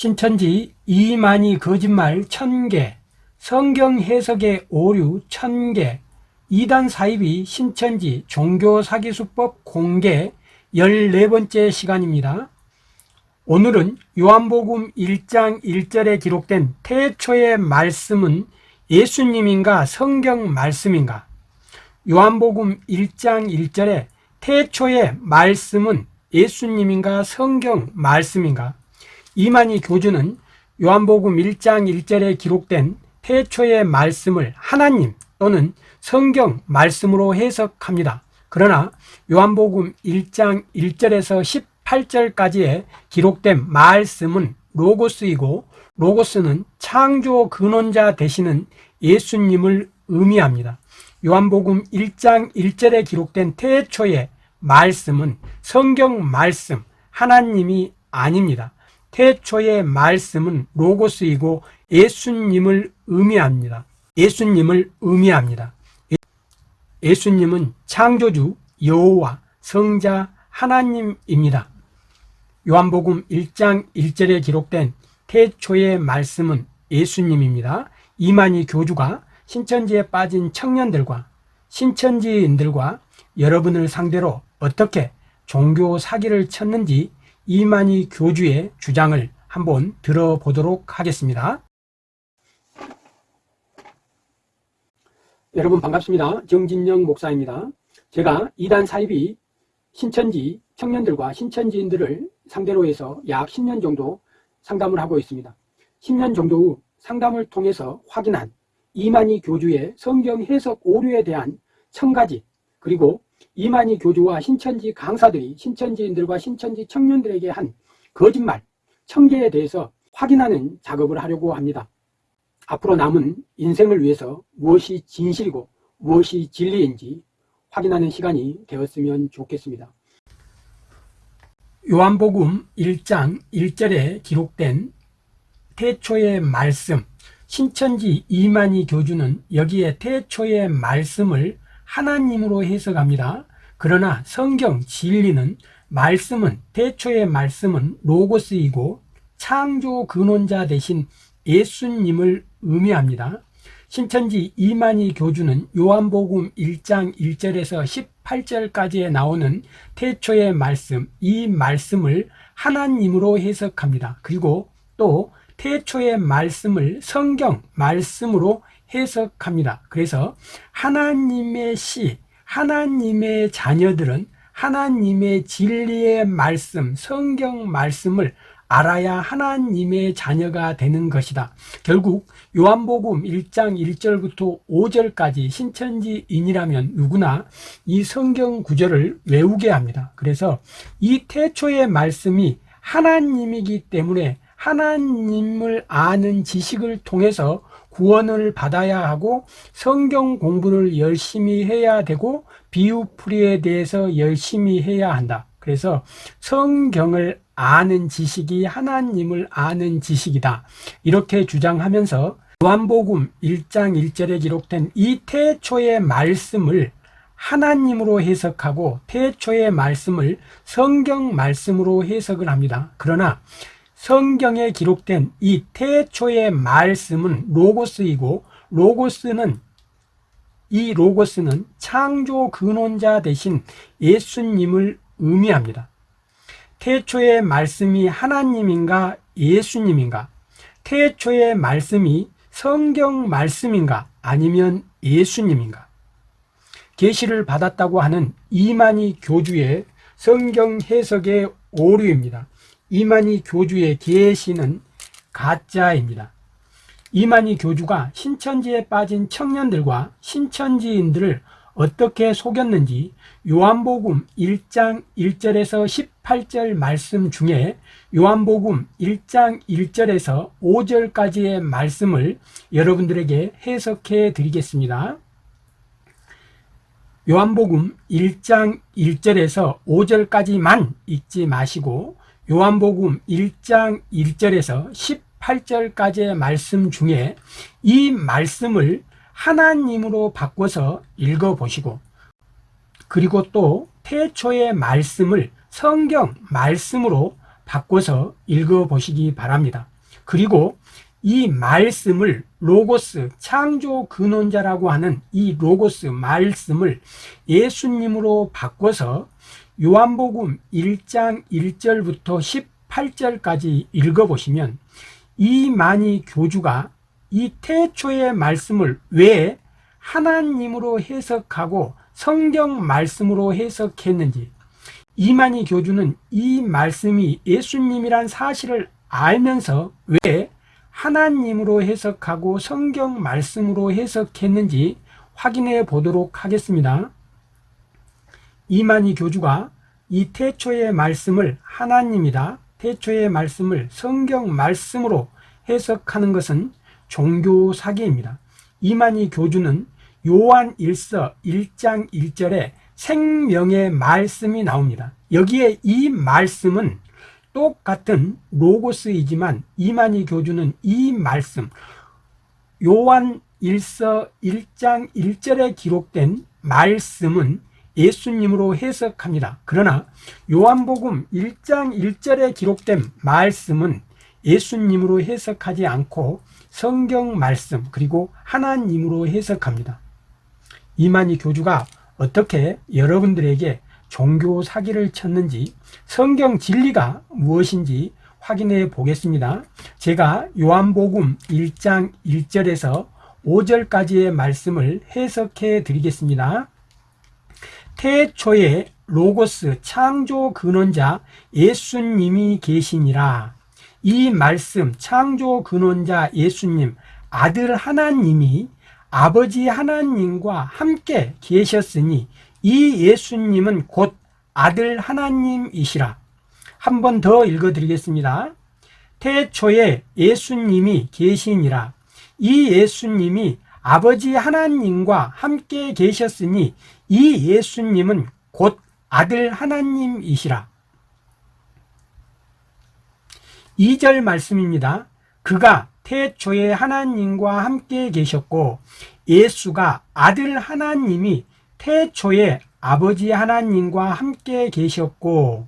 신천지 이만희 거짓말 1000개, 성경 해석의 오류 1000개, 이단 사입이 신천지 종교사기수법 공개 14번째 시간입니다. 오늘은 요한복음 1장 1절에 기록된 태초의 말씀은 예수님인가 성경 말씀인가? 요한복음 1장 1절에 태초의 말씀은 예수님인가 성경 말씀인가? 이만희 교주는 요한복음 1장 1절에 기록된 태초의 말씀을 하나님 또는 성경 말씀으로 해석합니다. 그러나 요한복음 1장 1절에서 18절까지의 기록된 말씀은 로고스이고 로고스는 창조 근원자 되시는 예수님을 의미합니다. 요한복음 1장 1절에 기록된 태초의 말씀은 성경 말씀, 하나님이 아닙니다. 태초의 말씀은 로고스이고 예수님을 의미합니다. 예수님을 의미합니다. 예수님은 창조주 여호와 성자 하나님입니다. 요한복음 1장 1절에 기록된 태초의 말씀은 예수님입니다. 이만희 교주가 신천지에 빠진 청년들과 신천지인들과 여러분을 상대로 어떻게 종교 사기를 쳤는지 이만희 교주의 주장을 한번 들어보도록 하겠습니다. 여러분 반갑습니다. 정진영 목사입니다. 제가 이단 사입이 신천지 청년들과 신천지인들을 상대로 해서 약 10년 정도 상담을 하고 있습니다. 10년 정도 후 상담을 통해서 확인한 이만희 교주의 성경 해석 오류에 대한 천가지 그리고 이만희 교주와 신천지 강사들이 신천지인들과 신천지 청년들에게 한 거짓말 천개에 대해서 확인하는 작업을 하려고 합니다. 앞으로 남은 인생을 위해서 무엇이 진실이고 무엇이 진리인지 확인하는 시간이 되었으면 좋겠습니다. 요한복음 1장 1절에 기록된 태초의 말씀 신천지 이만희 교주는 여기에 태초의 말씀을 하나님으로 해석합니다. 그러나 성경 진리는 말씀은 태초의 말씀은 로고스이고 창조 근원자 대신 예수님을 의미합니다. 신천지 이만희 교주는 요한복음 1장 1절에서 18절까지에 나오는 태초의 말씀, 이 말씀을 하나님으로 해석합니다. 그리고 또 태초의 말씀을 성경 말씀으로 해석합니다. 그래서 하나님의 시, 하나님의 자녀들은 하나님의 진리의 말씀, 성경 말씀을 알아야 하나님의 자녀가 되는 것이다. 결국 요한복음 1장 1절부터 5절까지 신천지인이라면 누구나 이 성경 구절을 외우게 합니다. 그래서 이 태초의 말씀이 하나님이기 때문에 하나님을 아는 지식을 통해서 구원을 받아야 하고 성경 공부를 열심히 해야 되고 비유풀이에 대해서 열심히 해야 한다. 그래서 성경을 아는 지식이 하나님을 아는 지식이다. 이렇게 주장하면서 요한복음 1장 1절에 기록된 이 태초의 말씀을 하나님으로 해석하고 태초의 말씀을 성경 말씀으로 해석을 합니다. 그러나 성경에 기록된 이 태초의 말씀은 로고스이고 로고스는 이 로고스는 창조 근원자 대신 예수님을 의미합니다. 태초의 말씀이 하나님인가 예수님인가? 태초의 말씀이 성경 말씀인가 아니면 예수님인가? 계시를 받았다고 하는 이만희 교주의 성경 해석의 오류입니다. 이만희 교주의 계시는 가짜입니다. 이만희 교주가 신천지에 빠진 청년들과 신천지인들을 어떻게 속였는지 요한복음 1장 1절에서 18절 말씀 중에 요한복음 1장 1절에서 5절까지의 말씀을 여러분들에게 해석해 드리겠습니다. 요한복음 1장 1절에서 5절까지만 읽지 마시고 요한복음 1장 1절에서 18절까지의 말씀 중에 이 말씀을 하나님으로 바꿔서 읽어보시고 그리고 또 태초의 말씀을 성경 말씀으로 바꿔서 읽어보시기 바랍니다. 그리고 이 말씀을 로고스 창조 근원자라고 하는 이 로고스 말씀을 예수님으로 바꿔서 요한복음 1장 1절부터 18절까지 읽어보시면 이만희 교주가 이 태초의 말씀을 왜 하나님으로 해석하고 성경 말씀으로 해석했는지 이만희 교주는 이 말씀이 예수님이란 사실을 알면서 왜 하나님으로 해석하고 성경 말씀으로 해석했는지 확인해 보도록 하겠습니다. 이만희 교주가 이 태초의 말씀을 하나님이다, 태초의 말씀을 성경 말씀으로 해석하는 것은 종교 사기입니다. 이만희 교주는 요한 1서 1장 1절에 생명의 말씀이 나옵니다. 여기에 이 말씀은 똑같은 로고스이지만 이만희 교주는 이 말씀 요한 1서 1장 1절에 기록된 말씀은 예수님으로 해석합니다. 그러나 요한복음 1장 1절에 기록된 말씀은 예수님으로 해석하지 않고 성경 말씀 그리고 하나님으로 해석합니다. 이만희 교주가 어떻게 여러분들에게 종교 사기를 쳤는지 성경 진리가 무엇인지 확인해 보겠습니다. 제가 요한복음 1장 1절에서 5절까지의 말씀을 해석해 드리겠습니다. 태초에 로고스 창조 근원자 예수님이 계시니라. 이 말씀 창조 근원자 예수님 아들 하나님이 아버지 하나님과 함께 계셨으니 이 예수님은 곧 아들 하나님이시라. 한 번 더 읽어 드리겠습니다. 태초에 예수님이 계시니라. 이 예수님이 아버지 하나님과 함께 계셨으니 이 예수님은 곧 아들 하나님이시라. 2절 말씀입니다. 그가 태초에 하나님과 함께 계셨고 예수가 아들 하나님이 태초에 아버지 하나님과 함께 계셨고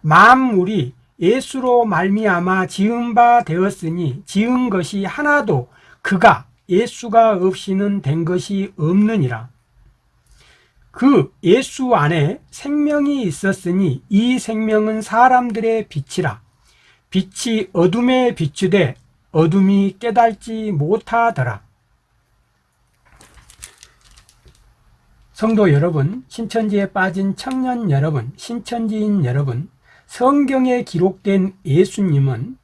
만물이 예수로 말미암아 지은 바 되었으니 지은 것이 하나도 그가 예수가 없이는 된 것이 없느니라 그 예수 안에 생명이 있었으니 이 생명은 사람들의 빛이라 빛이 어둠에 비추되 어둠이 깨달지 못하더라 성도 여러분, 신천지에 빠진 청년 여러분, 신천지인 여러분, 성경에 기록된 예수님은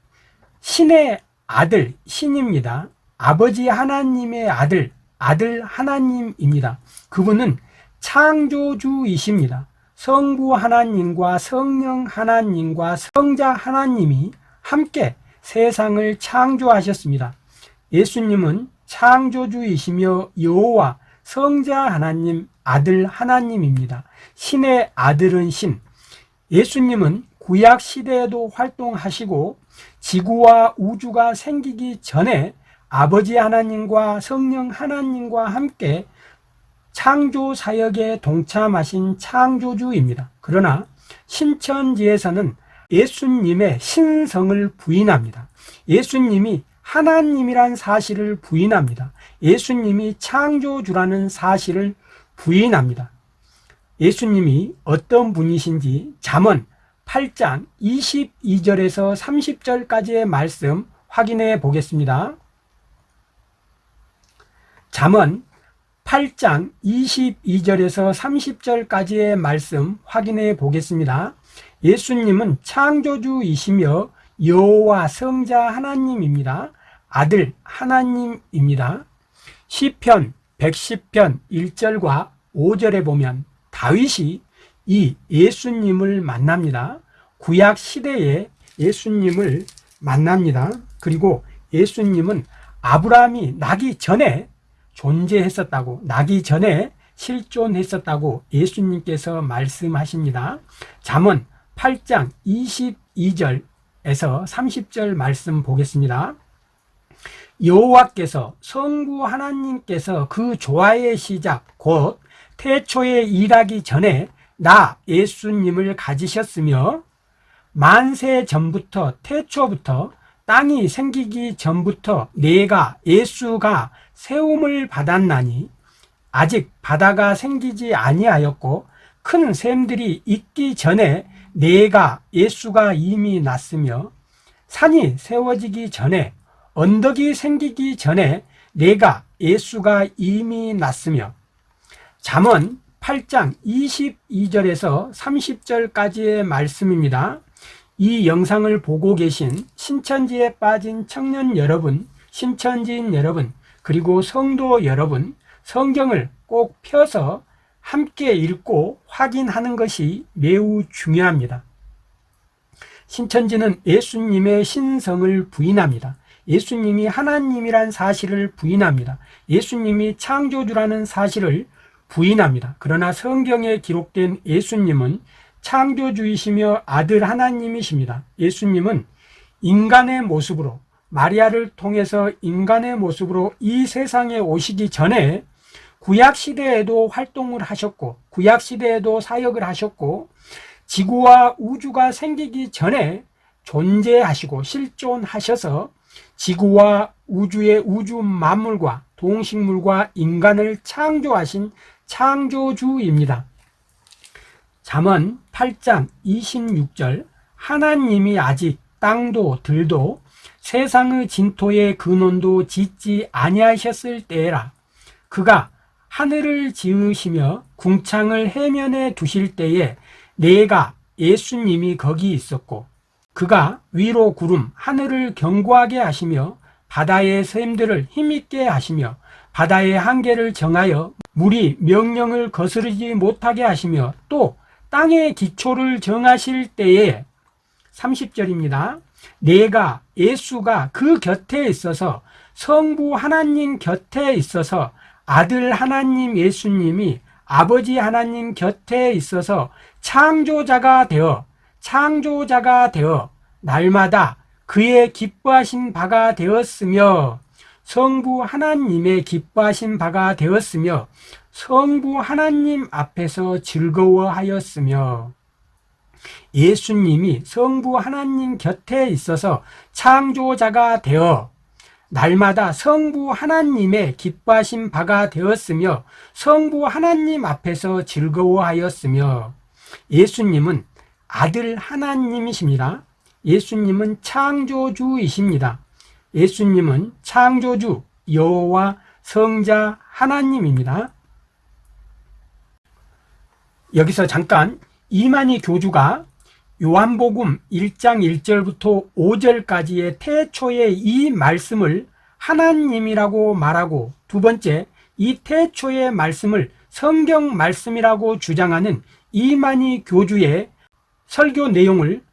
신의 아들, 신입니다. 아버지 하나님의 아들, 아들 하나님입니다. 그분은 창조주이십니다. 성부 하나님과 성령 하나님과 성자 하나님이 함께 세상을 창조하셨습니다. 예수님은 창조주이시며 여호와 성자 하나님 아들 하나님입니다. 신의 아들은 신. 예수님은 구약 시대에도 활동하시고 지구와 우주가 생기기 전에 아버지 하나님과 성령 하나님과 함께 창조 사역에 동참하신 창조주입니다. 그러나 신천지에서는 예수님의 신성을 부인합니다. 예수님이 하나님이란 사실을 부인합니다. 예수님이 창조주라는 사실을 부인합니다. 예수님이 어떤 분이신지 잠언 8장 22절에서 30절까지의 말씀 확인해 보겠습니다. 잠언 8장 22절에서 30절까지의 말씀 확인해 보겠습니다. 예수님은 창조주이시며 여호와 성자 하나님입니다. 아들 하나님입니다. 시편 110편 1절과 5절에 보면 다윗이 이 예수님을 만납니다. 구약 시대에 예수님을 만납니다. 그리고 예수님은 아브라함이 나기 전에 존재했었다고, 나기 전에 실존했었다고 예수님께서 말씀하십니다. 잠언 8장 22절에서 30절 말씀 보겠습니다. 여호와께서 성부 하나님께서 그 조화의 시작 곧 태초에 일하기 전에 나 예수님을 가지셨으며 만세 전부터 태초부터 땅이 생기기 전부터 내가 예수가 세움을 받았나니 아직 바다가 생기지 아니하였고 큰 샘들이 있기 전에 내가 예수가 이미 났으며 산이 세워지기 전에 언덕이 생기기 전에 내가 예수가 이미 났으며 잠언 8장 22절에서 30절까지의 말씀입니다. 이 영상을 보고 계신 신천지에 빠진 청년 여러분, 신천지인 여러분, 그리고 성도 여러분, 성경을 꼭 펴서 함께 읽고 확인하는 것이 매우 중요합니다. 신천지는 예수님의 신성을 부인합니다. 예수님이 하나님이란 사실을 부인합니다. 예수님이 창조주라는 사실을 부인합니다. 그러나 성경에 기록된 예수님은 창조주이시며 아들 하나님이십니다. 예수님은 인간의 모습으로 마리아를 통해서 인간의 모습으로 이 세상에 오시기 전에 구약 시대에도 활동을 하셨고 구약 시대에도 사역을 하셨고 지구와 우주가 생기기 전에 존재하시고 실존하셔서 지구와 우주의 우주 만물과 동식물과 인간을 창조하신 창조주입니다. 잠언 8장 26절 하나님이 아직 땅도 들도 세상의 진토의 근원도 짓지 아니하셨을 때라 그가 하늘을 지으시며 궁창을 해면에 두실 때에 내가 예수님이 거기 있었고 그가 위로 구름 하늘을 견고하게 하시며 바다의 샘들을 힘있게 하시며 바다의 한계를 정하여 물이 명령을 거스르지 못하게 하시며 또 땅의 기초를 정하실 때에 30절입니다. 내가 예수가 그 곁에 있어서 성부 하나님 곁에 있어서 아들 하나님 예수님이 아버지 하나님 곁에 있어서 창조자가 되어 창조자가 되어 날마다 그의 기뻐하신 바가 되었으며 성부 하나님의 기뻐하신 바가 되었으며 성부 하나님 앞에서 즐거워하였으며 예수님이 성부 하나님 곁에 있어서 창조자가 되어 날마다 성부 하나님의 기뻐하신 바가 되었으며 성부 하나님 앞에서 즐거워하였으며 예수님은 아들 하나님이십니다. 예수님은 창조주이십니다. 예수님은 창조주 여호와 성자 하나님입니다. 여기서 잠깐 이만희 교주가 요한복음 1장 1절부터 5절까지의 태초의 이 말씀을 하나님이라고 말하고 두 번째 이 태초의 말씀을 성경 말씀이라고 주장하는 이만희 교주의 설교 내용을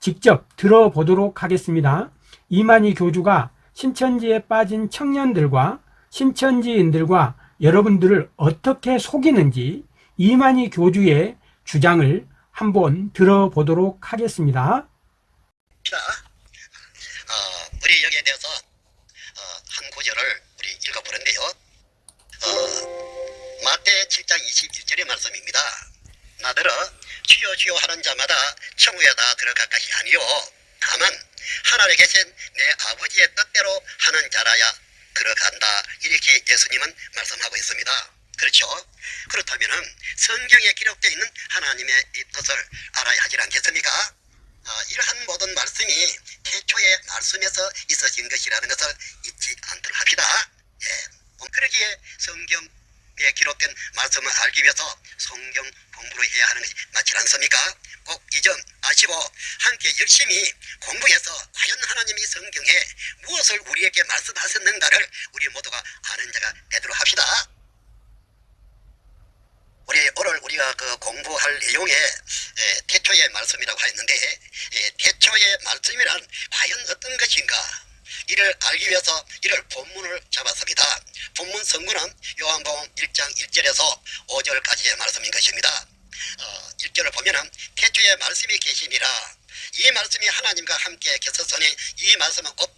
직접 들어보도록 하겠습니다. 이만희 교주가 신천지에 빠진 청년들과 신천지인들과 여러분들을 어떻게 속이는지 이만희 교주의 주장을 한번 들어보도록 하겠습니다. 어, 여기에 대해서 어, 한 구절을 우리 읽어보는데요. 어, 마태 7장 21절의 말씀입니다. 나더러 주여 주여 하는 자마다 천국에 다 들어가까지 아니요 다만 하늘에 계신 내 아버지의 뜻대로 하는 자라야 들어간다 이렇게 예수님은 말씀하고 있습니다. 그렇죠? 그렇다면 성경에 기록되어 있는 하나님의 이 뜻을 알아야 하지 않겠습니까? 아, 이러한 모든 말씀이 태초의 말씀에서 있어진 것이라는 것을 잊지 않도록 합시다. 예. 그러기에 성경에 기록된 말씀을 알기 위해서 성경 공부를 해야 하는 것이 맞지 않습니까? 꼭 이 점 아시고 함께 열심히 공부해서 과연 하나님이 성경에 무엇을 우리에게 말씀하셨는가를 우리 모두가 아는 자가 되도록 합시다. 우리 오늘 우리가 그 공부할 내용에 에, 태초의 말씀이라고 했는데 에, 태초의 말씀이란 과연 어떤 것인가 이를 알기 위해서 이를 본문을 잡았습니다. 본문 성구는 요한복음 1장 1절에서 5절까지의 말씀인 것입니다. 어, 1절을 보면은 태초의 말씀이 계시니라 이 말씀이 하나님과 함께 계셨으니 이 말씀은 곧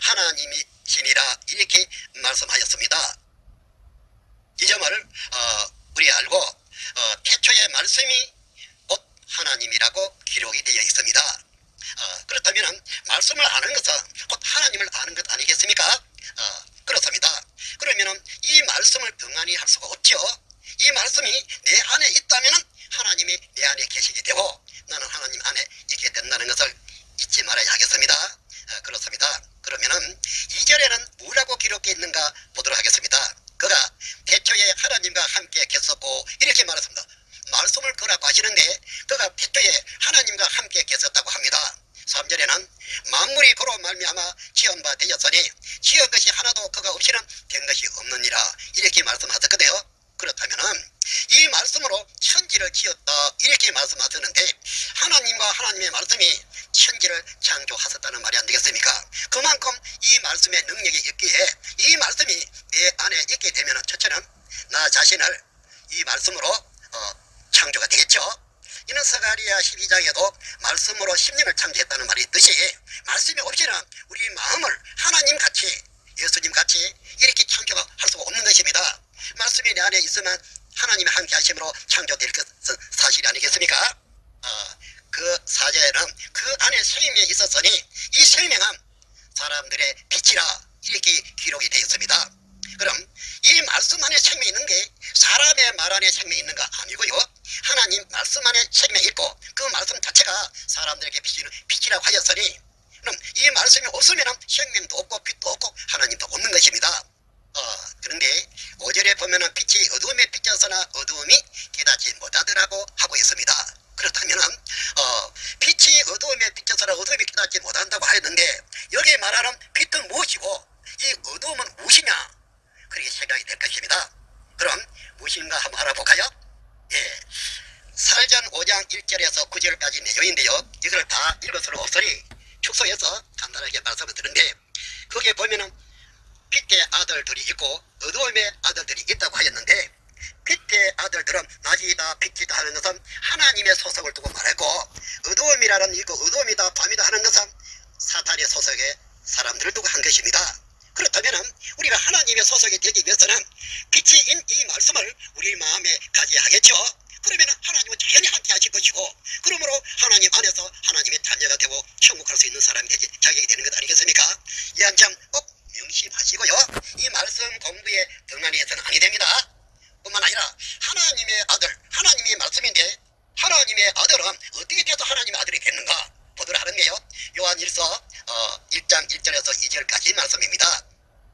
하나님이시니라 이렇게 말씀하였습니다. 이 점을 어, 우리 알고 어, 태초의 말씀이 곧 하나님이라고 기록이 되어 있습니다. 어, 그렇다면 말씀을 아는 것은 곧 하나님을 아는 것 아니겠습니까? 어, 그렇습니다. 그러면 이 말씀을 등한히 할 수가 없죠. 이 말씀이 내 안에 있다면 하나님이 내 안에 계시게 되고 나는 하나님 안에 있게 된다는 것을 잊지 말아야 하겠습니다. 어, 그렇습니다. 그러면은 2절에는 뭐라고 기록되어 있는가 보도록 하겠습니다. 그가 태초에 하나님과 함께 계셨고 이렇게 말했습니다. 말씀을 거라고 하시는데 그가 태초에 하나님과 함께 계셨다고 합니다. 3절에는 만물이 그로 말미암아 지은 바 되었으니 지은 것이 하나도 그가 없이는 된 것이 없느니라 이렇게 말씀하셨거든요. 그렇다면은 이 말씀으로 천지를 지었다 이렇게 말씀하셨는데 하나님과 하나님의 말씀이 천지를 창조하셨다는 말이 안 되겠습니까? 그만큼 이 말씀의 능력이 있기에 이 말씀이 내 안에 있게 되면 첫째는 나 자신을 이 말씀으로 어, 창조가 되겠죠. 이는 서가리아 12장에도 말씀으로 심령을 창조했다는 말이 있듯이 말씀이 없이는 우리 마음을 하나님 같이 예수님 같이 이렇게 창조할 수가 없는 것입니다. 말씀이 내 안에 있으면 하나님이 함께 하심으로 창조될 것은 사실이 아니겠습니까? 어, 그 사제는 그 안에 생명이 있었으니 이 생명은 사람들의 빛이라 이렇게 기록이 되어 있습니다. 그럼 이 말씀 안에 생명이 있는 게 사람의 말 안에 생명이 있는 거 아니고요. 하나님 말씀 안에 생명이 있고 그 말씀 자체가 사람들에게 빛이, 빛이라고 하였으니 그럼 이 말씀이 없으면 생명도 없고 빛도 없고 하나님도 없는 것입니다. 어, 그런데 5절에 보면은 빛이 어두움에 비쳐서나 어두움이 깨닫지 못하더라고 하고 있습니다. 그렇다면은 어, 빛이 어두움에 비쳐서나 어두움이 깨닫지 못한다고 하였는데 여기 말하는 빛은 무엇이고 이 어두움은 무엇이냐 그렇게 생각이 될 것입니다. 그럼 무엇인가 한번 알아볼까요? 예. 살전 5장 1절에서 9절까지 내용인데요. 이걸 다 읽을 수는 없으니 축소해서 간단하게 말씀을 드는데 거기에 보면은 빛의 아들들이 있고 어두움의 아들들이 있다고 하였는데 빛의 아들들은 낮이다 빛이다 하는 것은 하나님의 소속을 두고 말했고 어두움이라는 이거 어두움이다 밤이다 하는 것은 사탄의 소속의 사람들을 두고 한 것입니다. 그렇다면 우리가 하나님의 소속이 되기 위해서는 빛이 인 이 말씀을 우리 마음에 가져야 하겠죠. 그러면 하나님은 자연히 함께 하실 것이고 그러므로 하나님 안에서 하나님의 자녀가 되고 천국할 수 있는 사람이 되지 자격이 되는 것 아니겠습니까? 이한점꼭 명심하시고요. 이 말씀 공부에 등한히 해서는 아니 됩니다. 뿐만 아니라 하나님의 아들, 하나님의 말씀인데 하나님의 아들은 어떻게 돼서 하나님의 아들이 됐는가 보도록 하는데요. 요한 1서 어, 1장 1절에서 2절까지 말씀입니다.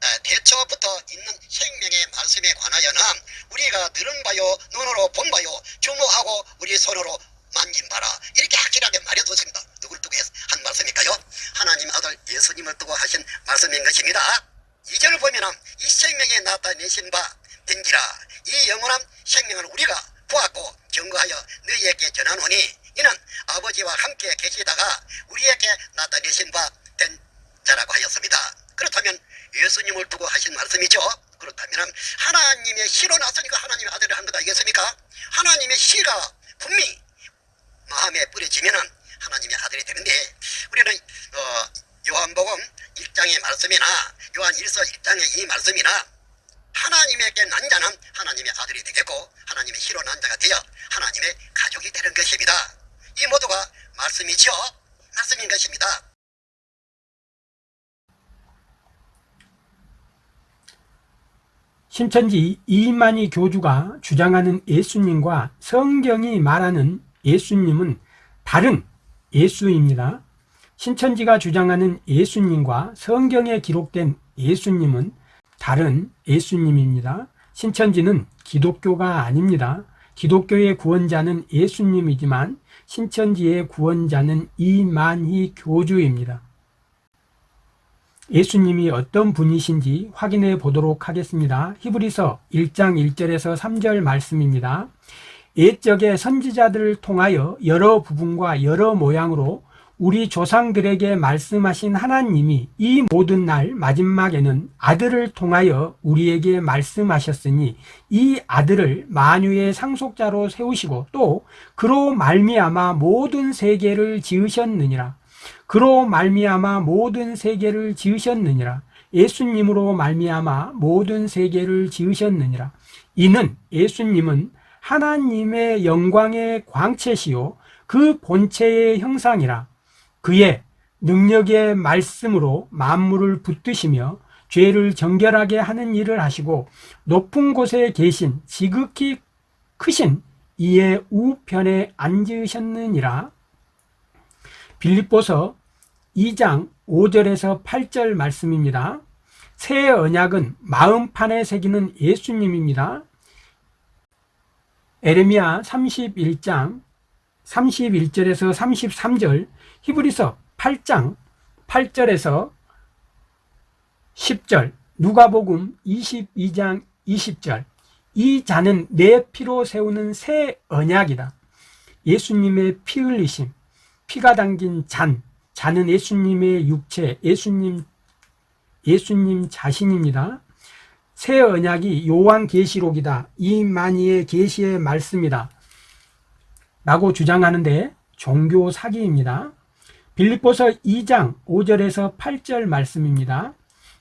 에, 태초부터 있는 생명의 말씀에 관하여는 우리가 들은 바요 눈으로 본 바요 주목하고 우리 손으로 만진 바라 이렇게 확실하게 말해뒀습니다. 누굴 두고 한 말씀일까요? 하나님 아들 예수님을 두고 하신 말씀인 것입니다. 이절을 보면은 이 생 나타내신 바 된지라 이 영원한 생명을 우리가 보았고 경고하여 너희에게 전하노니 이는 아버지와 함께 계시다가 우리에게 나타내신 바 된 자라고 하였습니다. 그렇다면 예수님을 두고 하신 말씀이죠. 그렇다면 하나님의 시로 나서니까 하나님의 아들을 한 것 아니겠습니까? 하나님의 시가 분명히 마음에 뿌려지면은 하나님의 아들이 되는데 우리는 어, 요한복음 1장의 말씀이나 요한 1서 1장의 이 말씀이나 하나님에게 난 자는 하나님의 아들이 되겠고 하나님의 시로 난 자가 되어 하나님의 가족이 되는 것입니다. 이 모두가 말씀이죠. 말씀인 것입니다. 신천지 이만희 교주가 주장하는 예수님과 성경이 말하는 예수님은 다른 예수입니다. 신천지가 주장하는 예수님과 성경에 기록된 예수님은 다른 예수님입니다. 신천지는 기독교가 아닙니다. 기독교의 구원자는 예수님이지만 신천지의 구원자는 이만희 교주입니다. 예수님이 어떤 분이신지 확인해 보도록 하겠습니다. 히브리서 1장 1절에서 3절 말씀입니다. 옛적의 선지자들을 통하여 여러 부분과 여러 모양으로 우리 조상들에게 말씀하신 하나님이 이 모든 날 마지막에는 아들을 통하여 우리에게 말씀하셨으니 이 아들을 만유의 상속자로 세우시고 또 그로 말미암아 모든 세계를 지으셨느니라. 그로 말미암아 모든 세계를 지으셨느니라. 예수님으로 말미암아 모든 세계를 지으셨느니라. 이는 예수님은 하나님의 영광의 광채시요 그 본체의 형상이라. 그의 능력의 말씀으로 만물을 붙드시며 죄를 정결하게 하는 일을 하시고 높은 곳에 계신 지극히 크신 이의 우편에 앉으셨느니라. 빌립보서 2장 5절에서 8절 말씀입니다. 새 언약은 마음판에 새기는 예수님입니다. 에레미야 31장 31절에서 33절, 히브리서 8장 8절에서 10절, 누가복음 22장 20절. 이 잔은 내 피로 세우는 새 언약이다. 예수님의 피 흘리심, 피가 담긴 잔, 잔은 예수님의 육체, 예수님 예수님 자신입니다. 새 언약이 요한 계시록이다. 이만희의 계시의 말씀이다. 라고 주장하는데 종교 사기입니다. 빌립보서 2장 5절에서 8절 말씀입니다.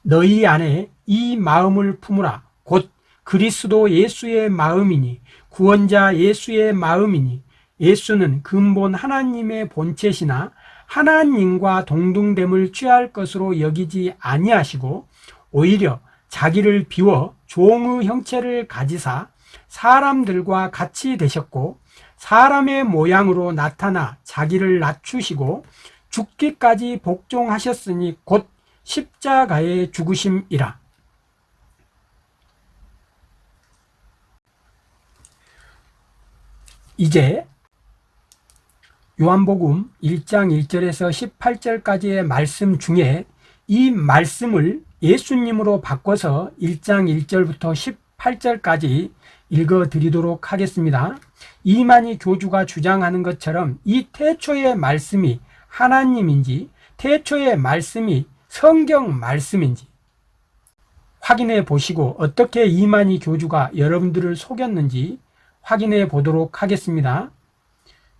너희 안에 이 마음을 품으라. 곧 그리스도 예수의 마음이니 구원자 예수의 마음이니 예수는 근본 하나님의 본체시나 하나님과 동등됨을 취할 것으로 여기지 아니하시고 오히려 자기를 비워 종의 형체를 가지사 사람들과 같이 되셨고 사람의 모양으로 나타나 자기를 낮추시고 죽기까지 복종하셨으니 곧 십자가의 죽으심이라. 이제 요한복음 1장 1절에서 18절까지의 말씀 중에 이 말씀을 예수님으로 바꿔서 1장 1절부터 18절까지 읽어 드리도록 하겠습니다. 이만희 교주가 주장하는 것처럼 이 태초의 말씀이 하나님인지 태초의 말씀이 성경 말씀인지 확인해 보시고 어떻게 이만희 교주가 여러분들을 속였는지 확인해 보도록 하겠습니다.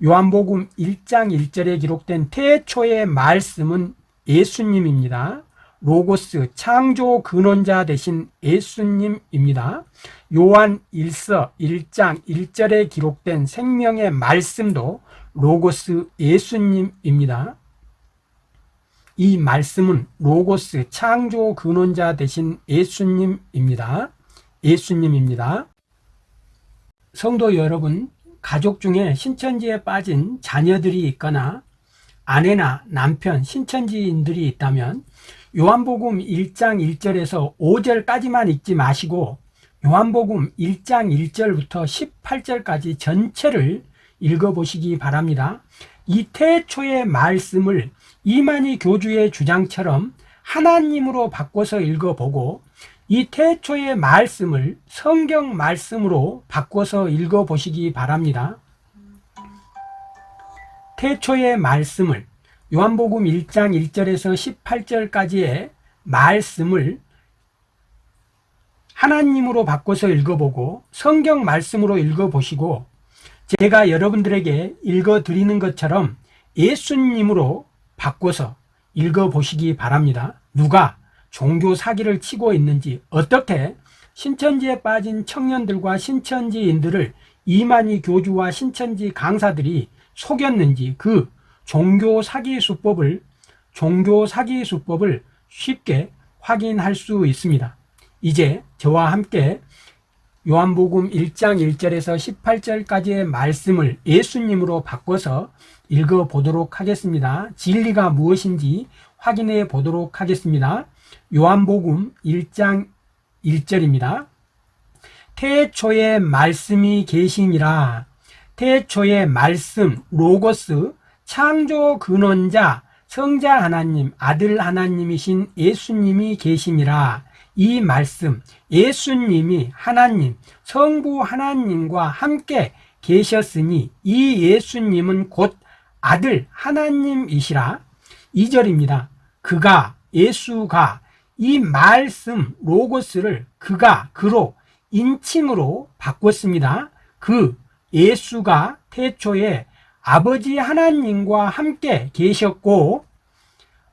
요한복음 1장 1절에 기록된 태초의 말씀은 예수님입니다. 로고스 창조 근원자 되신 예수님입니다. 요한 1서 1장 1절에 기록된 생명의 말씀도 로고스 예수님입니다. 이 말씀은 로고스 창조 근원자 되신 예수님입니다. 예수님입니다. 성도 여러분, 가족 중에 신천지에 빠진 자녀들이 있거나 아내나 남편, 신천지인들이 있다면 요한복음 1장 1절에서 5절까지만 읽지 마시고 요한복음 1장 1절부터 18절까지 전체를 읽어보시기 바랍니다. 이 태초의 말씀을 이만희 교주의 주장처럼 하나님으로 바꿔서 읽어보고 이 태초의 말씀을 성경 말씀으로 바꿔서 읽어보시기 바랍니다. 태초의 말씀을 요한복음 1장 1절에서 18절까지의 말씀을 하나님으로 바꿔서 읽어보고 성경 말씀으로 읽어보시고 제가 여러분들에게 읽어드리는 것처럼 예수님으로 바꿔서 읽어보시기 바랍니다. 누가 종교 사기를 치고 있는지 어떻게 신천지에 빠진 청년들과 신천지인들을 이만희 교주와 신천지 강사들이 속였는지 그 종교 사기 수법을 종교 사기 수법을 쉽게 확인할 수 있습니다. 이제 저와 함께 요한복음 1장 1절에서 18절까지의 말씀을 예수님으로 바꿔서 읽어 보도록 하겠습니다. 진리가 무엇인지 확인해 보도록 하겠습니다. 요한복음 1장 1절입니다. 태초에 말씀이 계시니라. 태초에 말씀, 로고스, 창조 근원자, 성자 하나님, 아들 하나님이신 예수님이 계시니라. 이 말씀, 예수님이 하나님, 성부 하나님과 함께 계셨으니 이 예수님은 곧 아들 하나님이시라. 2절입니다. 그가, 예수가 이 말씀, 로고스를 그가, 그로, 인칭으로 바꿨습니다. 그 예수가 태초에 아버지 하나님과 함께 계셨고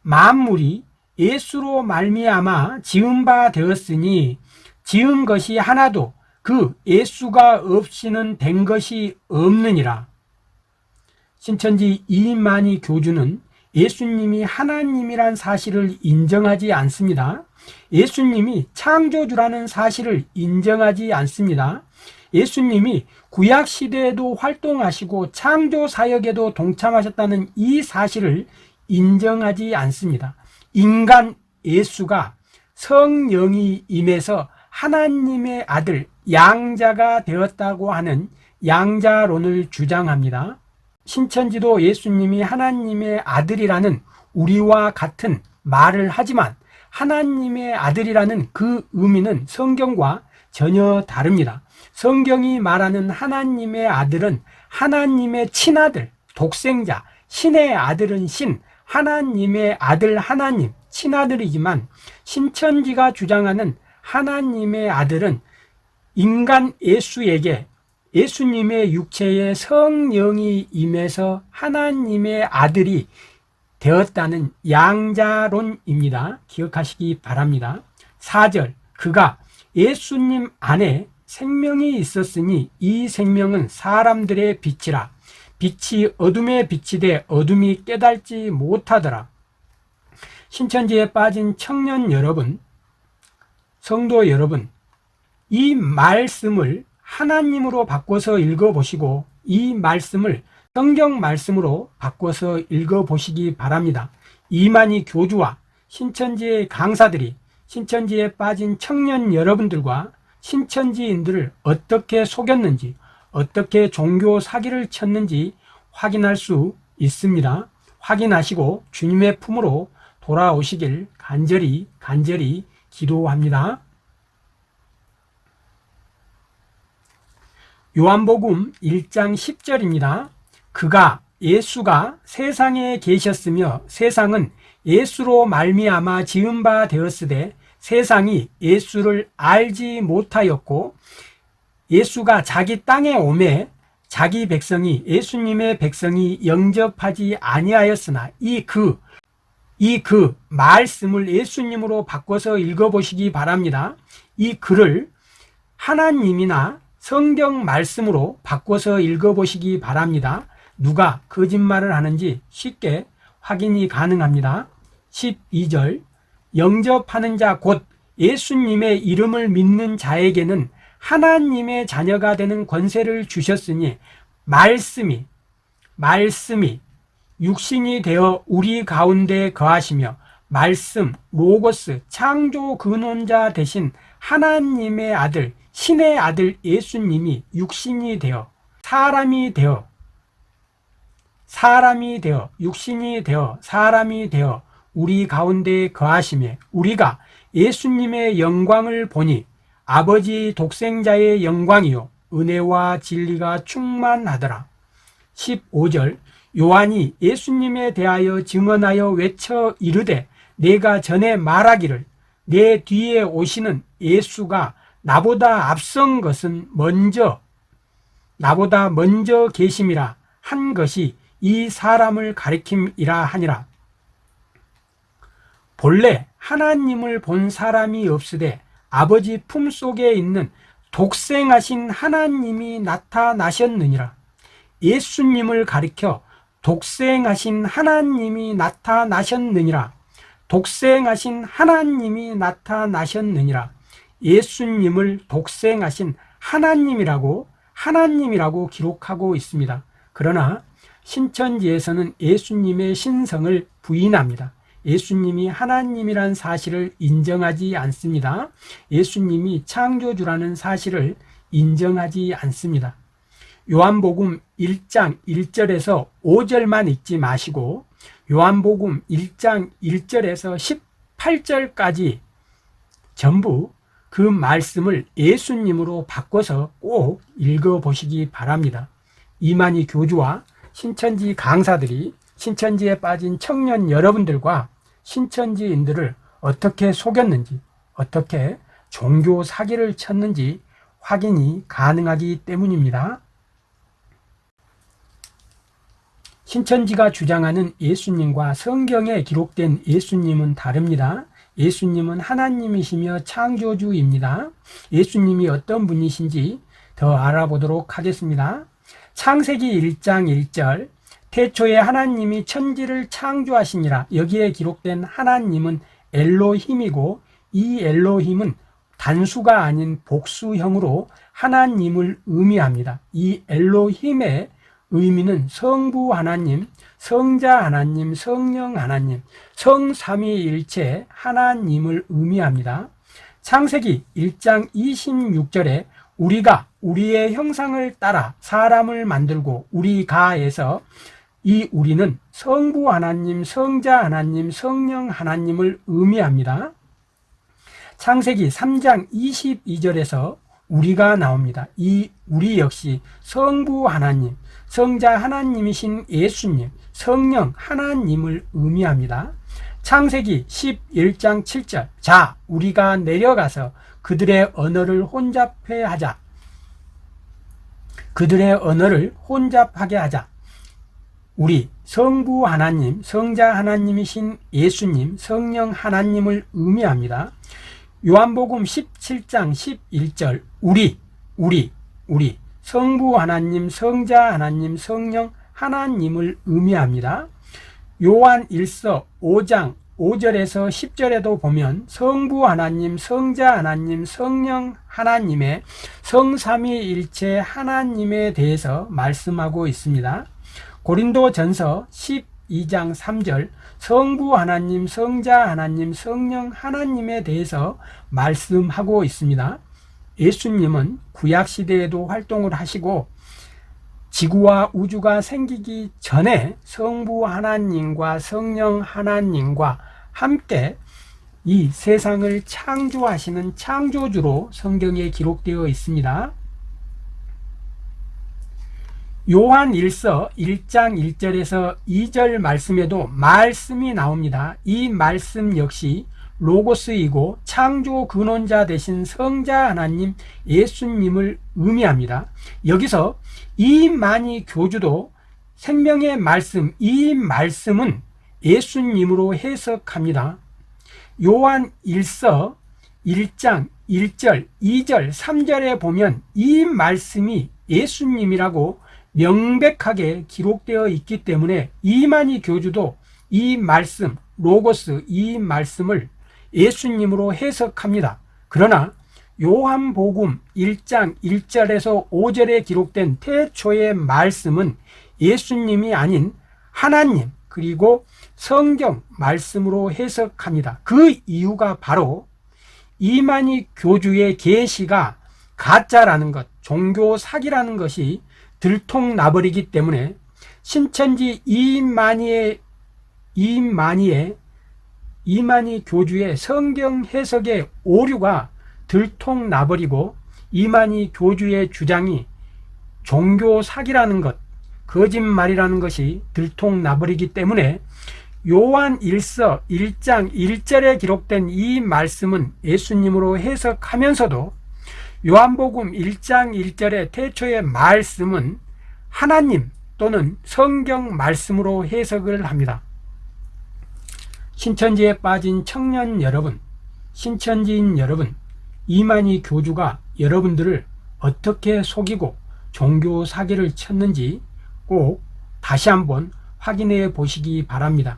만물이 예수로 말미암아 지은 바 되었으니 지은 것이 하나도 그 예수가 없이는 된 것이 없느니라. 신천지 이만희 교주는 예수님이 하나님이란 사실을 인정하지 않습니다. 예수님이 창조주라는 사실을 인정하지 않습니다. 예수님이 구약 시대에도 활동하시고 창조 사역에도 동참하셨다는 이 사실을 인정하지 않습니다. 인간 예수가 성령이 임해서 하나님의 아들 양자가 되었다고 하는 양자론을 주장합니다. 신천지도 예수님이 하나님의 아들이라는 우리와 같은 말을 하지만 하나님의 아들이라는 그 의미는 성경과 전혀 다릅니다. 성경이 말하는 하나님의 아들은 하나님의 친아들, 독생자, 신의 아들은 신, 하나님의 아들 하나님, 친아들이지만 신천지가 주장하는 하나님의 아들은 인간 예수에게 예수님의 육체에 성령이 임해서 하나님의 아들이 되었다는 양자론입니다. 기억하시기 바랍니다. 4절 그가 예수님 안에 생명이 있었으니 이 생명은 사람들의 빛이라 빛이 어둠에 비치되 어둠이 깨달지 못하더라. 신천지에 빠진 청년 여러분, 성도 여러분, 이 말씀을 하나님으로 바꿔서 읽어보시고 이 말씀을 성경 말씀으로 바꿔서 읽어보시기 바랍니다. 이만희 교주와 신천지의 강사들이 신천지에 빠진 청년 여러분들과 신천지인들을 어떻게 속였는지 어떻게 종교 사기를 쳤는지 확인할 수 있습니다. 확인하시고 주님의 품으로 돌아오시길 간절히 간절히 기도합니다. 요한복음 1장 10절입니다. 그가 예수가 세상에 계셨으며 세상은 예수로 말미암아 지은 바 되었으되 세상이 예수를 알지 못하였고 예수가 자기 땅에 오매 자기 백성이 예수님의 백성이 영접하지 아니하였으나 이 그 이 그 말씀을 예수님으로 바꿔서 읽어보시기 바랍니다. 이 글을 하나님이나 성경 말씀으로 바꿔서 읽어보시기 바랍니다. 누가 거짓말을 하는지 쉽게 확인이 가능합니다. 12절 영접하는 자 곧 예수님의 이름을 믿는 자에게는 하나님의 자녀가 되는 권세를 주셨으니 말씀이 말씀이 육신이 되어 우리 가운데 거하시며 말씀 로고스 창조 근원자 되신 하나님의 아들 신의 아들 예수님이 육신이 되어 사람이 되어 사람이 되어 육신이 되어 사람이 되어 우리 가운데 거하시며 우리가 예수님의 영광을 보니 아버지 독생자의 영광이요 은혜와 진리가 충만하더라. 15절 요한이 예수님에 대하여 증언하여 외쳐 이르되 내가 전에 말하기를 내 뒤에 오시는 예수가 나보다 앞선 것은 먼저 나보다 먼저 계심이라 한 것이 이 사람을 가리킴이라 하니라. 본래 하나님을 본 사람이 없으되 아버지 품속에 있는 독생하신 하나님이 나타나셨느니라. 예수님을 가리켜 독생하신 하나님이 나타나셨느니라. 독생하신 하나님이 나타나셨느니라 예수님을 독생하신 하나님이라고 하나님이라고 기록하고 있습니다. 그러나 신천지에서는 예수님의 신성을 부인합니다. 예수님이 하나님이란 사실을 인정하지 않습니다. 예수님이 창조주라는 사실을 인정하지 않습니다. 요한복음 1장 1절에서 5절만 읽지 마시고 요한복음 1장 1절에서 18절까지 전부 그 말씀을 예수님으로 바꿔서 꼭 읽어보시기 바랍니다. 이만희 교주와 신천지 강사들이 신천지에 빠진 청년 여러분들과 신천지인들을 어떻게 속였는지 어떻게 종교 사기를 쳤는지 확인이 가능하기 때문입니다. 신천지가 주장하는 예수님과 성경에 기록된 예수님은 다릅니다. 예수님은 하나님이시며 창조주입니다. 예수님이 어떤 분이신지 더 알아보도록 하겠습니다. 창세기 1장 1절 태초에 하나님이 천지를 창조하시니라 여기에 기록된 하나님은 엘로힘이고 이 엘로힘은 단수가 아닌 복수형으로 하나님을 의미합니다. 이 엘로힘의 의미는 성부 하나님, 성자 하나님, 성령 하나님, 성삼위일체 하나님을 의미합니다. 창세기 1장 26절에 우리가 우리의 형상을 따라 사람을 만들고 우리 가에서 이 우리는 성부 하나님, 성자 하나님, 성령 하나님을 의미합니다. 창세기 3장 22절에서 우리가 나옵니다. 이 우리 역시 성부 하나님, 성자 하나님이신 예수님, 성령 하나님을 의미합니다. 창세기 11장 7절 자 우리가 내려가서 그들의 언어를 혼잡해 하자 그들의 언어를 혼잡하게 하자 우리 성부 하나님, 성자 하나님이신 예수님, 성령 하나님을 의미합니다. 요한복음 17장 11절 우리, 우리, 우리 성부 하나님, 성자 하나님, 성령 하나님을 의미합니다. 요한 1서 5장 5절에서 10절에도 보면 성부 하나님, 성자 하나님, 성령 하나님의 성삼위일체 하나님에 대해서 말씀하고 있습니다. 고린도 전서 12장 3절 성부 하나님, 성자 하나님, 성령 하나님에 대해서 말씀하고 있습니다. 예수님은 구약시대에도 활동을 하시고 지구와 우주가 생기기 전에 성부 하나님과 성령 하나님과 함께 이 세상을 창조하시는 창조주로 성경에 기록되어 있습니다. 요한 1서 1장 1절에서 2절 말씀에도 말씀이 나옵니다. 이 말씀 역시 로고스이고 창조 근원자 되신 성자 하나님 예수님을 의미합니다. 여기서 이 많이 교주도 생명의 말씀, 이 말씀은 예수님으로 해석합니다. 요한 1서 1장 1절, 2절, 3절에 보면 이 말씀이 예수님이라고 명백하게 기록되어 있기 때문에 이만희 교주도 이 말씀, 로고스 이 말씀을 예수님으로 해석합니다. 그러나 요한복음 1장 1절에서 5절에 기록된 태초의 말씀은 예수님이 아닌 하나님 그리고 성경 말씀으로 해석합니다. 그 이유가 바로 이만희 교주의 계시가 가짜라는 것, 종교 사기라는 것이 들통나버리기 때문에 신천지 이만희의 이만희의 이만희 교주의 성경 해석의 오류가 들통나버리고 이만희 교주의 주장이 종교 사기라는 것, 거짓말이라는 것이 들통나버리기 때문에 요한 1서 1장 1절에 기록된 이 말씀은 예수님으로 해석하면서도 요한복음 1장 1절의 태초의 말씀은 하나님 또는 성경 말씀으로 해석을 합니다. 신천지에 빠진 청년 여러분, 신천지인 여러분, 이만희 교주가 여러분들을 어떻게 속이고 종교 사기를 쳤는지 꼭 다시 한번 확인해 보시기 바랍니다.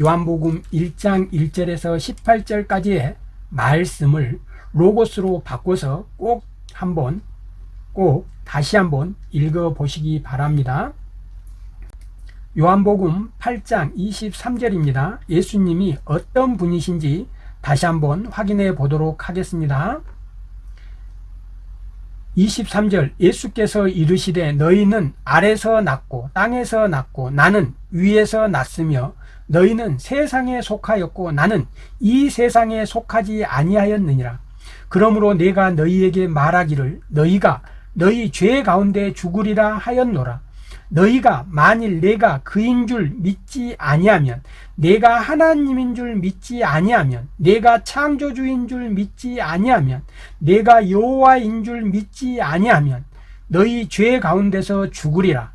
요한복음 1장 1절에서 18절까지의 말씀을 로고스로 바꿔서 꼭 한번 꼭 다시 한번 읽어 보시기 바랍니다. 요한복음 8장 23절입니다. 예수님이 어떤 분이신지 다시 한번 확인해 보도록 하겠습니다. 23절 예수께서 이르시되 너희는 아래서 났고 땅에서 났고 나는 위에서 났으며 너희는 세상에 속하였고 나는 이 세상에 속하지 아니하였느니라 그러므로 내가 너희에게 말하기를 너희가 너희 죄 가운데 죽으리라 하였노라 너희가 만일 내가 그인 줄 믿지 아니하면 내가 하나님인 줄 믿지 아니하면 내가 창조주인 줄 믿지 아니하면 내가 여호와인 줄 믿지 아니하면 너희 죄 가운데서 죽으리라.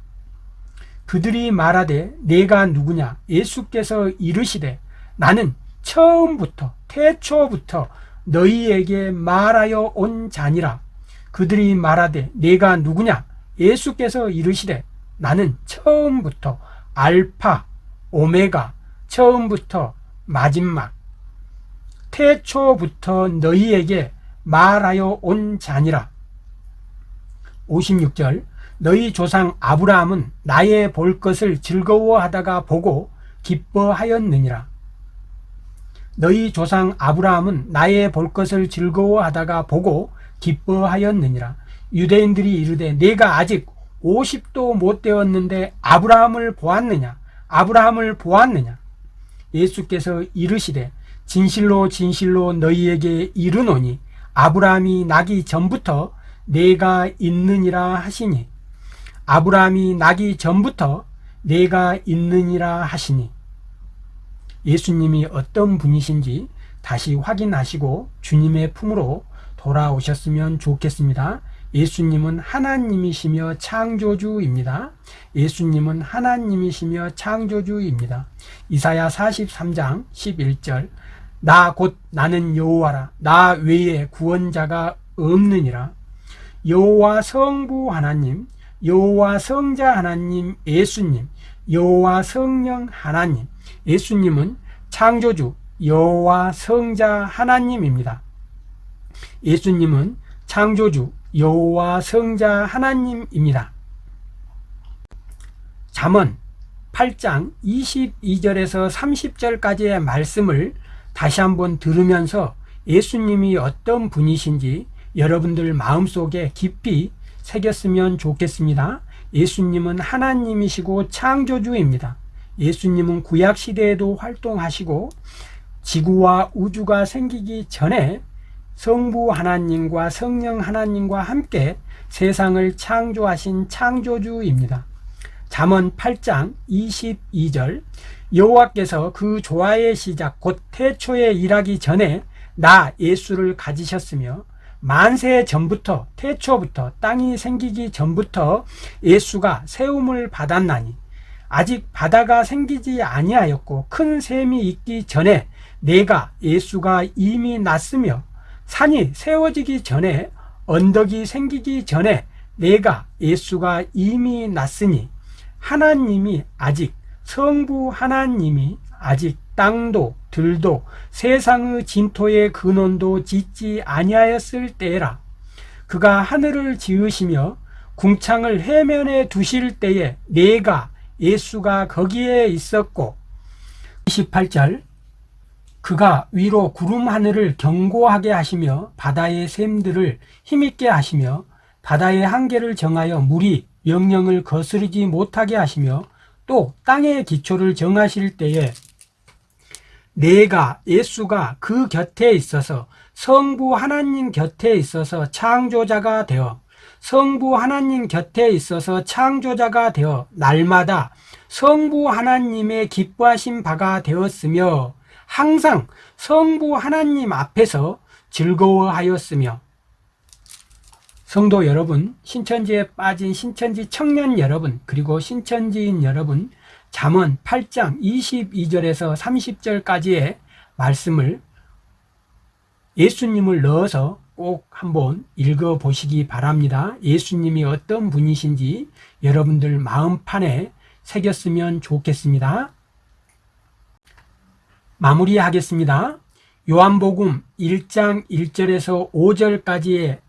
그들이 말하되 내가 누구냐? 예수께서 이르시되 나는 처음부터 태초부터 너희에게 말하여 온 자니라. 그들이 말하되 내가 누구냐? 예수께서 이르시되 나는 처음부터 알파, 오메가, 처음부터 마지막, 태초부터 너희에게 말하여 온 자니라. 56절 너희 조상 아브라함은 나의 볼 것을 즐거워하다가 보고 기뻐하였느니라. 너희 조상 아브라함은 나의 볼 것을 즐거워하다가 보고 기뻐하였느니라. 유대인들이 이르되 내가 아직 50도 못 되었는데 아브라함을 보았느냐? 아브라함을 보았느냐? 예수께서 이르시되 진실로 진실로 너희에게 이르노니 아브라함이 나기 전부터 내가 있느니라 하시니 아브라함이 나기 전부터 내가 있느니라 하시니 예수님이 어떤 분이신지 다시 확인하시고 주님의 품으로 돌아오셨으면 좋겠습니다. 예수님은 하나님이시며 창조주입니다. 예수님은 하나님이시며 창조주입니다. 이사야 43장 11절 나 곧 나는 여호와라 나 외에 구원자가 없느니라 여호와 성부 하나님 여호와 성자 하나님 예수님 여호와 성령 하나님 예수님은 창조주 여호와 성자 하나님입니다. 예수님은 창조주 여호와 성자 하나님입니다. 잠언 8장 22절에서 30절까지의 말씀을 다시 한번 들으면서 예수님이 어떤 분이신지 여러분들 마음속에 깊이 새겼으면 좋겠습니다. 예수님은 하나님이시고 창조주입니다. 예수님은 구약 시대에도 활동하시고 지구와 우주가 생기기 전에 성부 하나님과 성령 하나님과 함께 세상을 창조하신 창조주입니다. 잠언 8장 22절 여호와께서 그 조화의 시작 곧 태초에 일하기 전에 나 예수를 가지셨으며 만세 전부터 태초부터 땅이 생기기 전부터 예수가 세움을 받았나니 아직 바다가 생기지 아니하였고 큰 샘이 있기 전에 내가 예수가 이미 났으며 산이 세워지기 전에 언덕이 생기기 전에 내가 예수가 이미 났으니 하나님이 아직 성부 하나님이 아직 땅도 들도 세상의 진토의 근원도 짓지 아니하였을 때라. 그가 하늘을 지으시며 궁창을 해면에 두실 때에 내가 예수가 거기에 있었고 28절 그가 위로 구름 하늘을 견고하게 하시며 바다의 샘들을 힘있게 하시며 바다의 한계를 정하여 물이 명령을 거스르지 못하게 하시며 또 땅의 기초를 정하실 때에 내가 예수가 그 곁에 있어서 성부 하나님 곁에 있어서 창조자가 되어 성부 하나님 곁에 있어서 창조자가 되어 날마다 성부 하나님의 기뻐하신 바가 되었으며 항상 성부 하나님 앞에서 즐거워하였으며 성도 여러분, 신천지에 빠진 신천지 청년 여러분, 그리고 신천지인 여러분, 잠언 8장 22절에서 30절까지의 말씀을 예수님을 넣어서 꼭 한번 읽어 보시기 바랍니다. 예수님이 어떤 분이신지 여러분들 마음판에 새겼으면 좋겠습니다. 마무리하겠습니다. 요한복음 1장 1절에서 5절까지의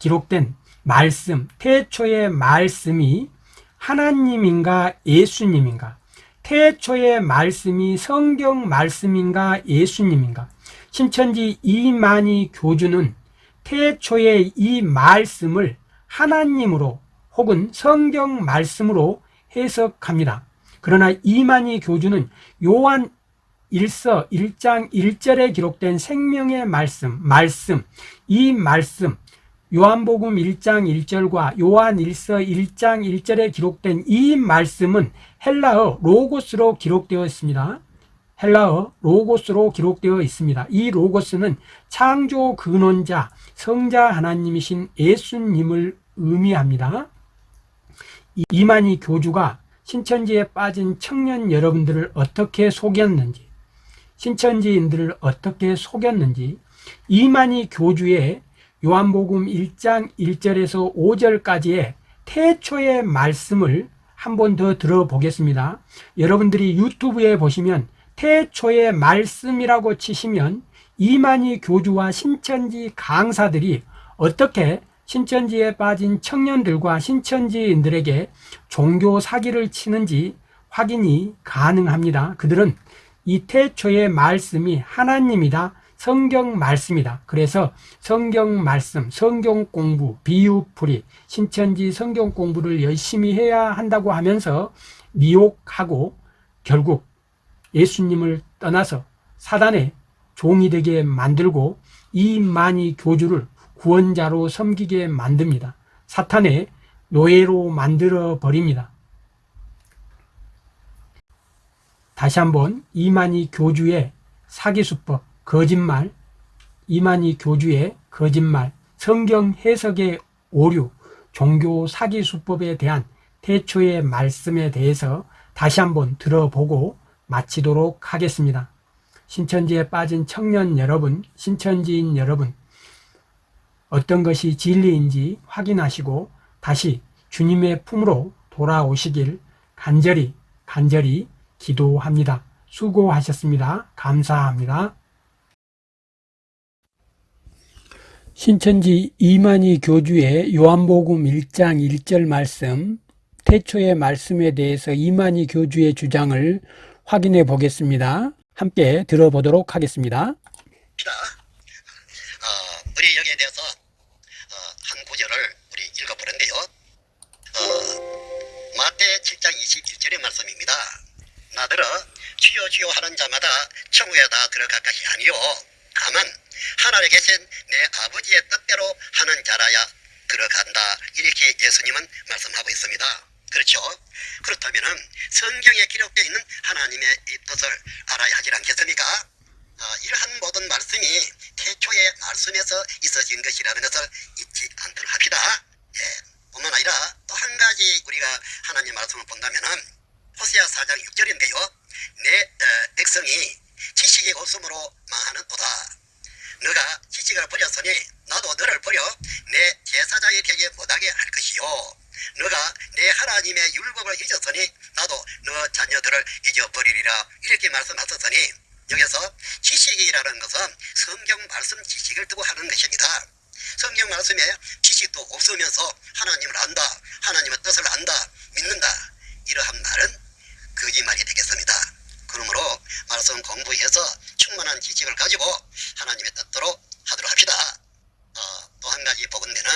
기록된 말씀, 태초의 말씀이 하나님인가 예수님인가? 태초의 말씀이 성경 말씀인가 예수님인가? 신천지 이만희 교주는 태초의 이 말씀을 하나님으로 혹은 성경 말씀으로 해석합니다. 그러나 이만희 교주는 요한 1서 1장 1절에 기록된 생명의 말씀, 말씀, 이 말씀, 요한복음 1장 1절과 요한 1서 1장 1절에 기록된 이 말씀은 헬라어 로고스로 기록되어 있습니다. 헬라어 로고스로 기록되어 있습니다. 이 로고스는 창조 근원자 성자 하나님이신 예수님을 의미합니다. 이만희 교주가 신천지에 빠진 청년 여러분들을 어떻게 속였는지 신천지인들을 어떻게 속였는지 이만희 교주의 요한복음 1장 1절에서 5절까지의 태초의 말씀을 한 번 더 들어보겠습니다. 여러분들이 유튜브에 보시면 태초의 말씀이라고 치시면 이만희 교주와 신천지 강사들이 어떻게 신천지에 빠진 청년들과 신천지인들에게 종교 사기를 치는지 확인이 가능합니다. 그들은 이 태초의 말씀이 하나님이다. 성경 말씀이다. 그래서 성경 말씀, 성경 공부, 비유풀이, 신천지 성경 공부를 열심히 해야 한다고 하면서 미혹하고 결국 예수님을 떠나서 사단의 종이 되게 만들고 이만희 교주를 구원자로 섬기게 만듭니다. 사탄의 노예로 만들어 버립니다. 다시 한번 이만희 교주의 사기수법, 거짓말, 이만희 교주의 거짓말, 성경 해석의 오류, 종교 사기수법에 대한 태초의 말씀에 대해서 다시 한번 들어보고 마치도록 하겠습니다. 신천지에 빠진 청년 여러분, 신천지인 여러분, 어떤 것이 진리인지 확인하시고 다시 주님의 품으로 돌아오시길 간절히, 간절히 기도합니다. 수고하셨습니다. 감사합니다. 신천지 이만희 교주의 요한복음 1장 1절 말씀, 태초의 말씀에 대해서 이만희 교주의 주장을 확인해 보겠습니다. 함께 들어보도록 하겠습니다. 어, 우리 여기에 대해서 어, 한 구절을 우리 읽어보는데요. 어, 마태 7장 21절의 말씀입니다. 나더러 주여 주여 하는 자마다 천국에 다 들어갈 것이 아니요 다만 하늘에 계신 내 아버지의 뜻대로 하는 자라야 들어간다. 이렇게 예수님은 말씀하고 있습니다. 그렇죠? 그렇다면 성경에 기록되어 있는 하나님의 이 뜻을 알아야 하지 않겠습니까? 아, 이러한 모든 말씀이 태초의 말씀에서 있어진 것이라는 것을 잊지 않도록 합시다. 예, 뿐만 아니라 또 한 가지 우리가 하나님 말씀을 본다면 은 호세아 4장 6절인데요. 내 어, 백성이 지식이 없음으로 망하는 도다. 너가 지식을 버렸으니 나도 너를 버려 내 제사장이 되게 못하게 할 것이요. 너가 내 하나님의 율법을 잊었으니 나도 너 자녀들을 잊어버리리라 이렇게 말씀하셨으니 여기서 지식이라는 것은 성경 말씀 지식을 두고 하는 것입니다. 성경 말씀에 지식도 없으면서 하나님을 안다, 하나님의 뜻을 안다, 믿는다 이러한 말은 거짓말이 되겠습니다. 그러므로 말씀 공부해서 충만한 지식을 가지고 하나님의 뜻대로 하도록 합시다. 어, 또한 가지 복음되는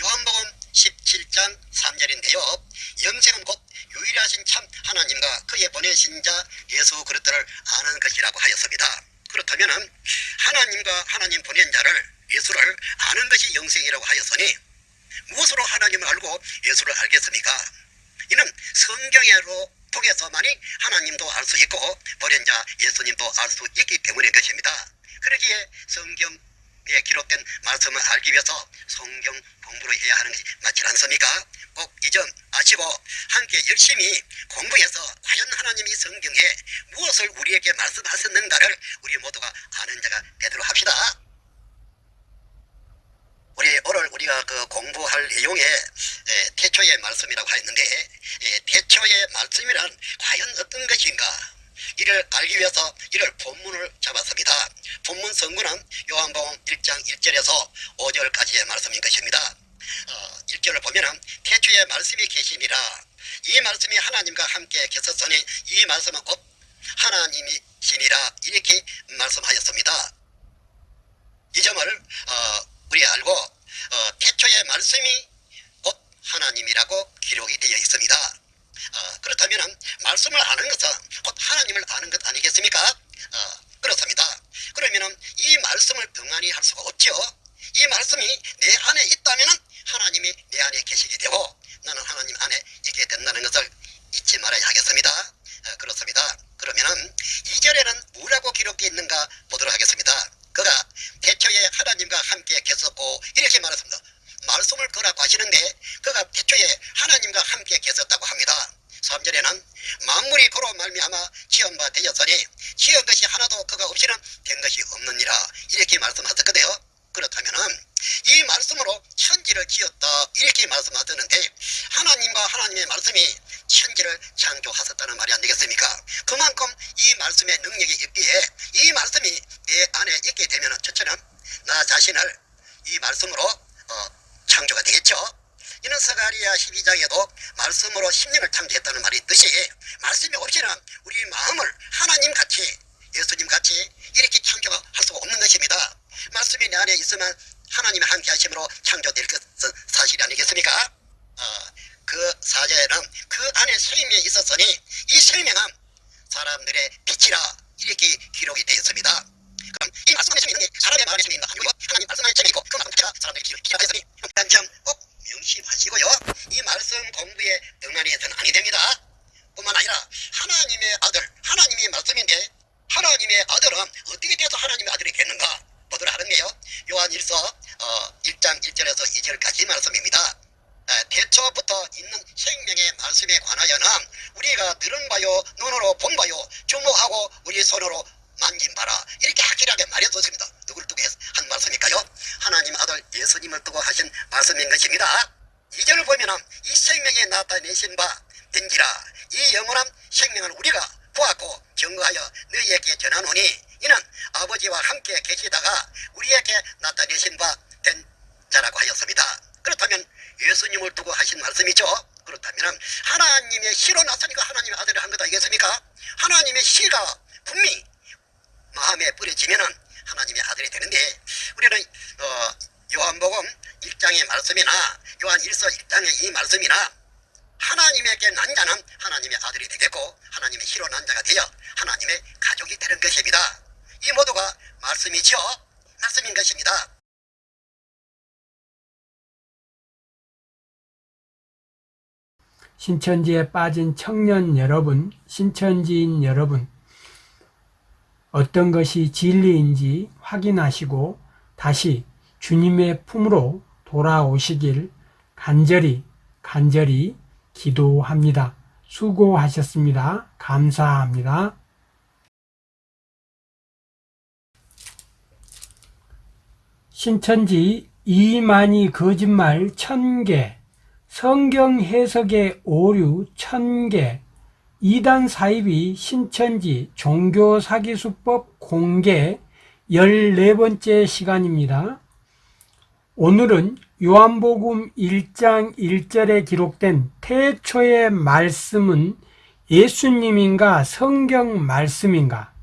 요한복음 17장 3절인데요. 영생은 곧 유일하신 참 하나님과 그의 보내신 자 예수 그리스도를 아는 것이라고 하였습니다. 그렇다면 하나님과 하나님 보낸 자를 예수를 아는 것이 영생이라고 하였으니 무엇으로 하나님을 알고 예수를 알겠습니까? 이는 성경으로 통해서만이 하나님도 알 수 있고 보낸 자 예수님도 알 수 있기 때문인 것입니다. 그러기에 성경에 기록된 말씀을 알기 위해서 성경 공부를 해야 하는 것이 맞지 않습니까? 꼭 이점 아시고 함께 열심히 공부해서 과연 하나님이 성경에 무엇을 우리에게 말씀하셨는가를 우리 모두가 아는 자가 되도록 합시다. 우리 오늘 우리가 그 공부할 내용에 에, 태초의 말씀이라고 했는데 에, 태초의 말씀이란 과연 어떤 것인가 이를 알기 위해서 이를 본문을 잡았습니다. 본문 성구는 요한복음 1장 1절에서 5절까지의 말씀인 것입니다. 어, 1절을 보면은 태초의 말씀이 계시니라 이 말씀이 하나님과 함께 계셨으니 이 말씀은 곧 하나님이시니라 이렇게 말씀하였습니다. 이 점을 어, 우리 알고 어, 태초의 말씀이 곧 하나님이라고 기록이 되어 있습니다. 어, 그렇다면 말씀을 아는 것은 곧 하나님을 아는 것 아니겠습니까? 어, 그렇습니다. 그러면 이 말씀을 등한히 할 수가 없죠. 이 말씀이 내 안에 있다면 하나님이 내 안에 계시게 되고 나는 하나님 안에 있게 된다는 것을 잊지 말아야 하겠습니다. 어, 그렇습니다. 그러면은 2절에는 뭐라고 기록되어 있는가 보도록 하겠습니다. 그가 태초에 하나님과 함께 계셨고 이렇게 말했습니다. 말씀을 거라고 하시는데 그가 태초에 하나님과 함께 계셨다고 합니다. 3절에는 만물이 그로 말미암아 지은 바 되었으니 지은 것이 하나도 그가 없이는 된 것이 없느니라 이렇게 말씀하셨거든요. 그렇다면은 이 말씀으로 천지를 지었다 이렇게 말씀하셨는데 하나님과 하나님의 말씀이 천지를 창조하셨다는 말이 안 되겠습니까? 그만큼 이 말씀의 능력이 있기에 이 말씀이 내 안에 있게 되면 첫째는 나 자신을 이 말씀으로 어, 창조가 되겠죠. 이는 서가리아 12장에도 말씀으로 심령을 창조했다는 말이 있듯이 말씀이 없이는 우리 마음을 하나님 같이 예수님 같이 이렇게 창조할 수가 없는 것입니다. 말씀이 내 안에 있으면 하나님의 함께 하심으로 창조될 것은 사실이 아니겠습니까? 아, 그 사제는 그 안에 생명이 있었으니 이 생명은 사람들의 빛이라 이렇게 기록이 되어 있습니다. 그럼 이 말씀 안에 생명이 있는 게 사람의 마음에 생명이 있는 아니고요. 하나님 말씀 안에 생명이 있고 그 말씀 자체가 사람들의 빛이라 했으니 한점꼭 명심하시고요. 이 말씀 공부에 등한히 해서는 아니 됩니다. 뿐만 아니라 하나님의 아들, 하나님의 말씀인데 하나님의 아들은 어떻게 돼서 하나님의 아들이 됐는가 보도록 하는데요. 요한 1서 어, 1장 1절에서 2절까지 말씀입니다. 에, 태초부터 있는 생명의 말씀에 관하여는 우리가 들은 바요 눈으로 본 바요 주목하고 우리 손으로 만진 바라 이렇게 확실하게 말해뒀습니다. 누구를 두고 한 말씀일까요? 하나님 아들 예수님을 두고 하신 말씀인 것입니다. 이절을 보면은 이 생명에 나타내신 바 된지라 이 영원한 생명을 우리가 보았고 증거하여 너희에게 전하노니 이는 아버지와 함께 계시다가 우리에게 나타내신 바 된 자라고 하였습니다. 그렇다면 예수님을 두고 하신 말씀이죠. 그렇다면 하나님의 시로 나서니까 하나님의 아들을 한 거다 이겠습니까? 하나님의 시가 분명히 마음에 뿌려지면은 하나님의 아들이 되는데 우리는 어, 요한복음 1장의 말씀이나 요한 1서 1장의 이 말씀이나 하나님에게 난 자는 하나님의 아들이 되겠고 하나님의 희로 난 자가 되어 하나님의 가족이 되는 것입니다. 이 모두가 말씀이죠. 말씀인 것입니다. 신천지에 빠진 청년 여러분, 신천지인 여러분, 어떤 것이 진리인지 확인하시고 다시 주님의 품으로 돌아오시길 간절히, 간절히 기도합니다. 수고하셨습니다. 감사합니다. 신천지 이만희 거짓말 천개 성경 해석의 오류 천개 이단 사입이 신천지 종교 사기 수법 공개 14번째 시간입니다. 오늘은 요한복음 1장 1절에 기록된 태초의 말씀은 예수님인가 성경 말씀인가